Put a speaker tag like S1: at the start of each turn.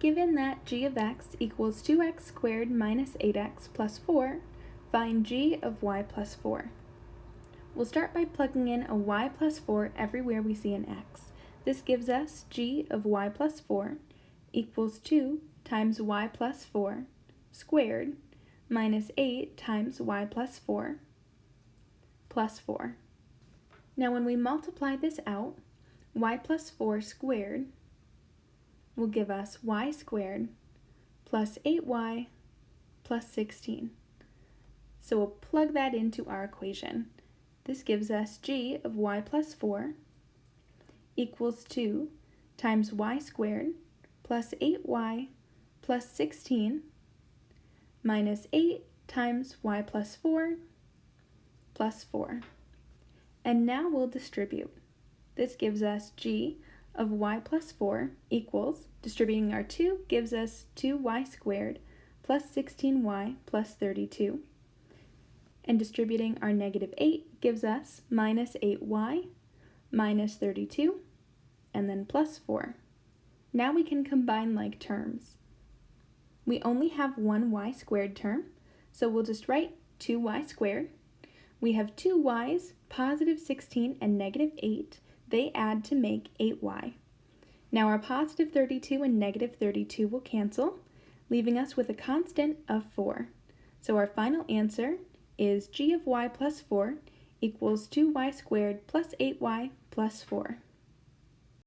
S1: Given that g of x equals 2x squared minus 8x plus 4, find g of y plus 4. We'll start by plugging in a y plus 4 everywhere we see an x. This gives us g of y plus 4 equals 2 times y plus 4 squared minus 8 times y plus 4 plus 4. Now when we multiply this out, y plus 4 squared will give us y squared plus 8y plus 16. So we'll plug that into our equation. This gives us g of y plus 4 equals 2 times y squared plus 8y plus 16 minus 8 times y plus 4 plus 4. And now we'll distribute. This gives us g of y plus 4 equals, distributing our 2 gives us 2y squared plus 16y plus 32. And distributing our negative 8 gives us minus 8y minus 32, and then plus 4. Now we can combine like terms. We only have one y squared term, so we'll just write 2y squared. We have two y's, positive 16 and negative 8, they add to make 8y. Now our positive 32 and negative 32 will cancel, leaving us with a constant of 4. So our final answer is g of y plus 4 equals 2y squared plus 8y plus 4.